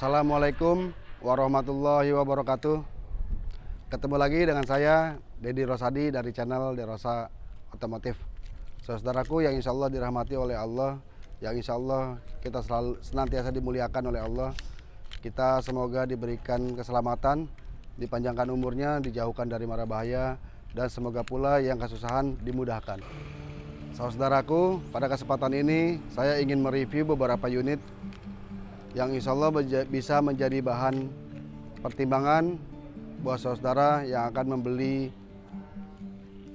Assalamualaikum warahmatullahi wabarakatuh. Ketemu lagi dengan saya Dedi Rosadi dari channel Derosa Otomotif. Saudaraku yang insya Allah dirahmati oleh Allah, yang insya Allah kita selalu senantiasa dimuliakan oleh Allah. Kita semoga diberikan keselamatan, dipanjangkan umurnya, dijauhkan dari mara bahaya, dan semoga pula yang kesusahan dimudahkan. Saudaraku, pada kesempatan ini saya ingin mereview beberapa unit yang insya Allah bisa menjadi bahan pertimbangan buat saudara yang akan membeli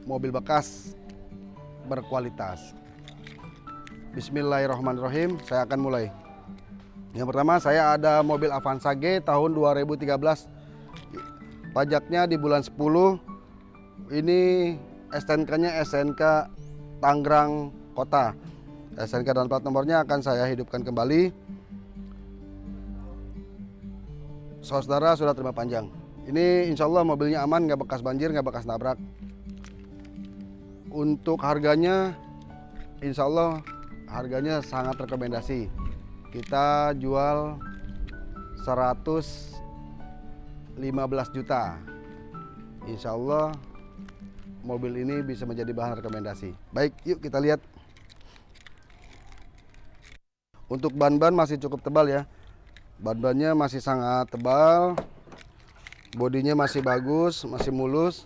mobil bekas berkualitas. Bismillahirrahmanirrahim, saya akan mulai. Yang pertama saya ada mobil Avanza G tahun 2013. Pajaknya di bulan 10. Ini STNK-nya SNK Tangerang Kota. SNK dan plat nomornya akan saya hidupkan kembali. Saudara sudah terima panjang. Ini insya Allah mobilnya aman, nggak bekas banjir, nggak bekas nabrak. Untuk harganya, insya Allah harganya sangat rekomendasi. Kita jual 115 juta. Insya Allah mobil ini bisa menjadi bahan rekomendasi. Baik, yuk kita lihat. Untuk ban-ban masih cukup tebal ya. Ban-bannya masih sangat tebal bodinya masih bagus masih mulus.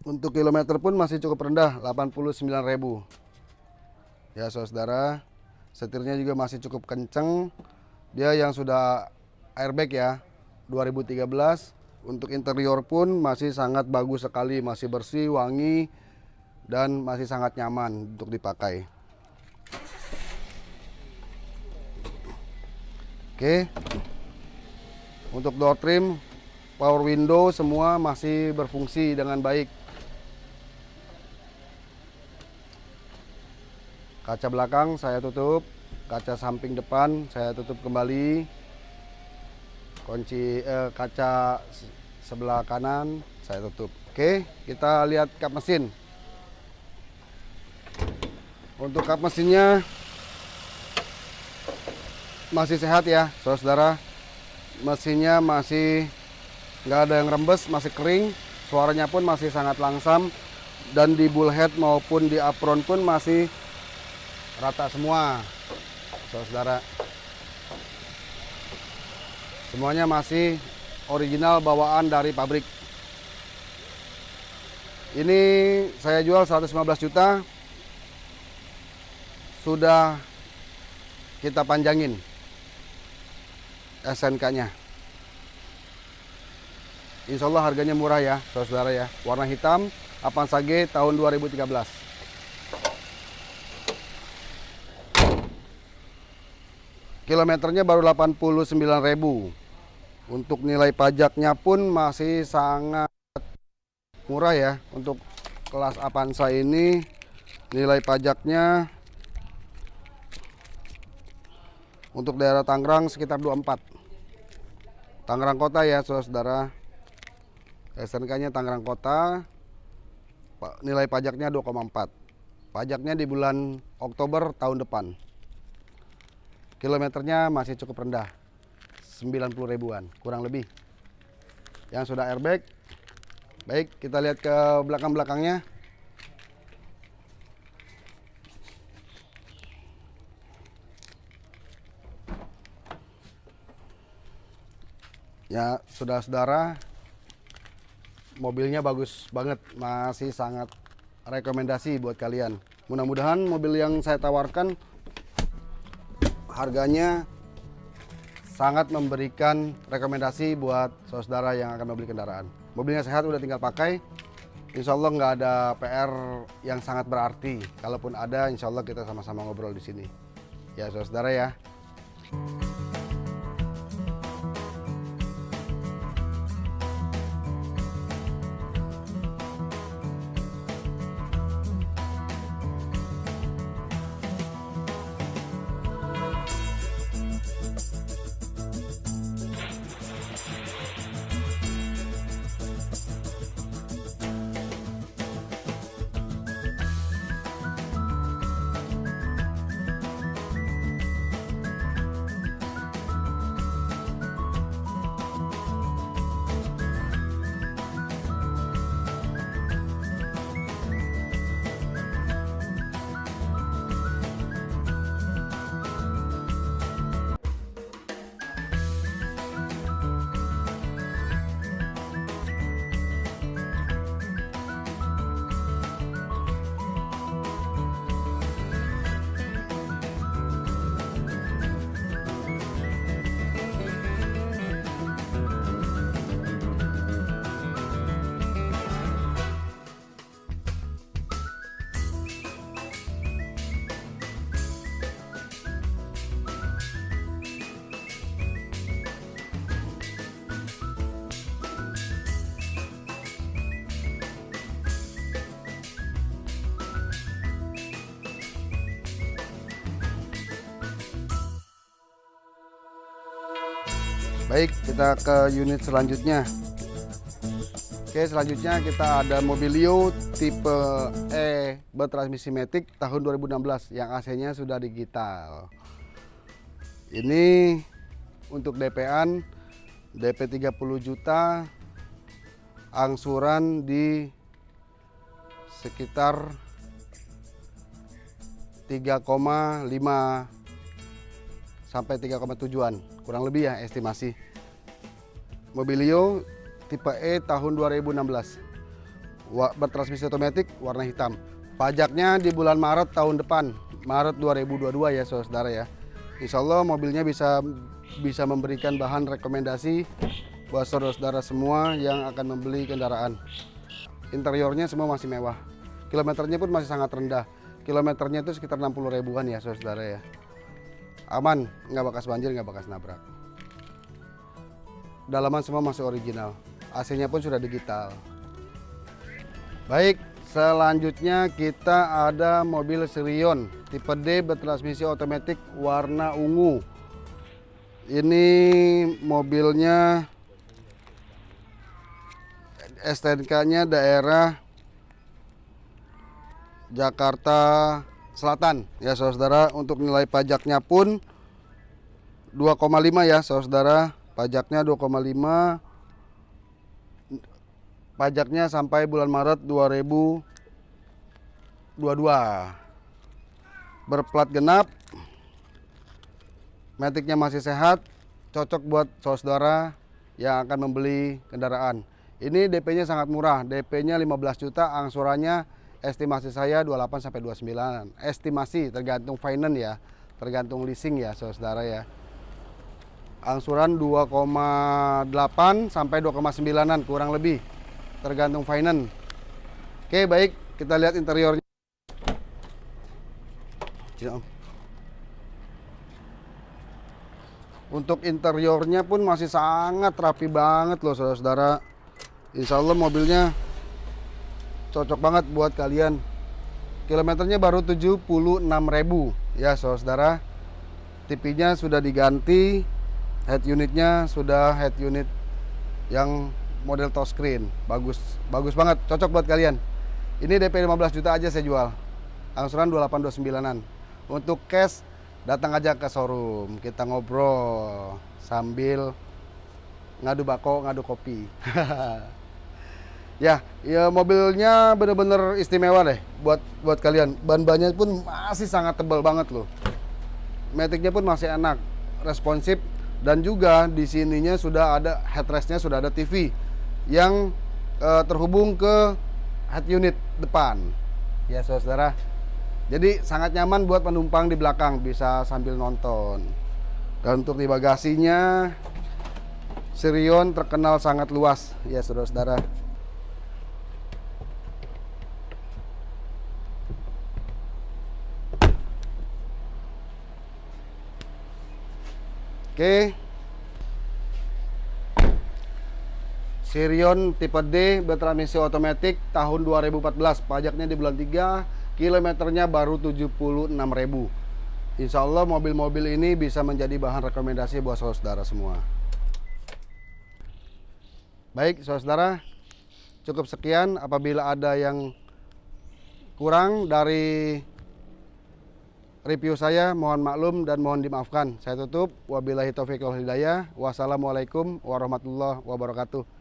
Untuk kilometer pun masih cukup rendah 89.000 ya saudara setirnya juga masih cukup kenceng. Dia yang sudah airbag ya 2013 untuk interior pun masih sangat bagus sekali masih bersih wangi dan masih sangat nyaman untuk dipakai oke untuk door trim, power window semua masih berfungsi dengan baik. Kaca belakang saya tutup, kaca samping depan saya tutup kembali. Kunci eh, kaca sebelah kanan saya tutup. Oke, kita lihat kap mesin. Untuk kap mesinnya masih sehat ya, saudara mesinnya masih nggak ada yang rembes masih kering. Suaranya pun masih sangat langsam. Dan di bullhead maupun di apron pun masih rata semua saudara semuanya masih original bawaan dari pabrik. Ini saya jual 115 juta. Sudah kita panjangin SNK-nya. Insya Allah harganya murah ya, saudara ya. Warna hitam, Avanza G tahun 2013. Kilometernya baru 89.000. Untuk nilai pajaknya pun masih sangat murah ya. Untuk kelas Avanza ini nilai pajaknya untuk daerah Tangerang sekitar 24 Tangerang Kota ya saudara SNK nya Tangerang Kota. Nilai pajaknya 2,4 pajaknya di bulan Oktober tahun depan. Kilometernya masih cukup rendah 90 ribuan kurang lebih. Yang sudah airbag baik kita lihat ke belakang-belakangnya ya saudara-saudara mobilnya bagus banget. Masih sangat rekomendasi buat kalian. Mudah-mudahan mobil yang saya tawarkan harganya sangat memberikan rekomendasi buat saudara yang akan membeli kendaraan. Mobilnya sehat udah tinggal pakai. Insya Allah nggak ada PR yang sangat berarti. Kalaupun ada Insya Allah kita sama-sama ngobrol di sini. Ya saudara ya Baik, kita ke unit selanjutnya. Oke, selanjutnya kita ada Mobilio tipe E bertransmisi Matic tahun 2016 yang AC-nya sudah digital. Ini untuk DP-an DP 30 juta angsuran di sekitar 3,5 sampai 3,7an kurang lebih ya estimasi. Mobilio tipe E tahun 2016 bertransmisi otomatis warna hitam. Pajaknya di bulan Maret tahun depan Maret 2022 ya saudara ya. Insya Allah mobilnya bisa bisa memberikan bahan rekomendasi buat saudara-saudara semua yang akan membeli kendaraan. Interiornya semua masih mewah. Kilometernya pun masih sangat rendah. Kilometernya itu sekitar 60 ribuan ya saudara ya aman nggak bekas banjir nggak bekas nabrak. Dalaman semua masih original. AC nya pun sudah digital. Baik selanjutnya kita ada mobil Sirion tipe D bertransmisi otomatis warna ungu. Ini mobilnya STNK nya daerah Jakarta Selatan. Ya saudara untuk nilai pajaknya pun 2,5 ya saudara. Pajaknya 2,5 pajaknya sampai bulan Maret 2022 berplat genap. Metiknya masih sehat. Cocok buat saudara yang akan membeli kendaraan. Ini DP nya sangat murah. DP nya 15 juta angsurannya estimasi saya 28 sampai 29 estimasi tergantung finance ya. Tergantung leasing ya saudara ya. Angsuran 2,8 sampai 2,9an kurang lebih. Tergantung finance. Oke baik. Kita lihat interiornya. Untuk interiornya pun masih sangat rapi banget loh saudara-saudara. Insya Allah mobilnya cocok banget buat kalian. Kilometernya baru 76.000 ya saudara. TV-nya sudah diganti head unitnya sudah head unit yang model touchscreen bagus bagus banget cocok buat kalian. Ini DP 15 juta aja saya jual. Angsuran 2829an untuk cash datang aja ke showroom. Kita ngobrol sambil ngadu bako ngadu kopi Ya, ya mobilnya bener-bener istimewa deh buat buat kalian. Ban-bannya pun masih sangat tebal banget loh. Maticnya pun masih enak, responsif dan juga di sininya sudah ada headrestnya sudah ada TV yang uh, terhubung ke head unit depan. Ya, saudara. Jadi sangat nyaman buat penumpang di belakang bisa sambil nonton. Dan untuk di bagasinya Sirion terkenal sangat luas ya saudara-saudara. Oke. Sirion tipe D bertransmisi otomatis tahun 2014. Pajaknya di bulan 3, kilometernya baru 76.000. Insya Allah mobil-mobil ini bisa menjadi bahan rekomendasi buat saudara semua. Baik, saudara, cukup sekian. Apabila ada yang kurang dari review saya mohon maklum dan mohon dimaafkan. Saya tutup. Wabillahi taufiq wal hidayah. Wassalamualaikum warahmatullahi wabarakatuh.